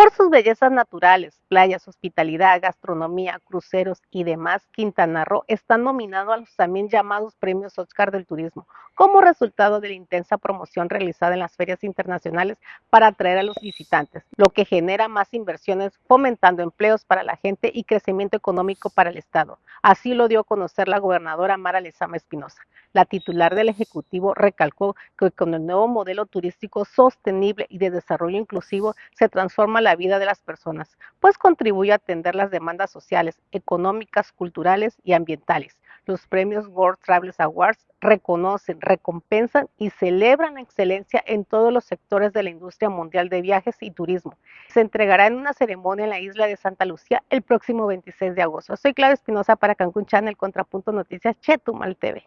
Por sus bellezas naturales, playas, hospitalidad, gastronomía, cruceros y demás, Quintana Roo está nominado a los también llamados premios Oscar del Turismo, como resultado de la intensa promoción realizada en las ferias internacionales para atraer a los visitantes, lo que genera más inversiones, fomentando empleos para la gente y crecimiento económico para el Estado. Así lo dio a conocer la gobernadora Mara Lezama Espinosa. La titular del Ejecutivo recalcó que con el nuevo modelo turístico sostenible y de desarrollo inclusivo se transforma la vida de las personas, pues contribuye a atender las demandas sociales, económicas, culturales y ambientales. Los premios World Travelers Awards reconocen, recompensan y celebran la excelencia en todos los sectores de la industria mundial de viajes y turismo. Se entregará en una ceremonia en la isla de Santa Lucía el próximo 26 de agosto. Soy Clara Espinosa para Cancún Channel, Contrapunto Noticias, Chetumal TV.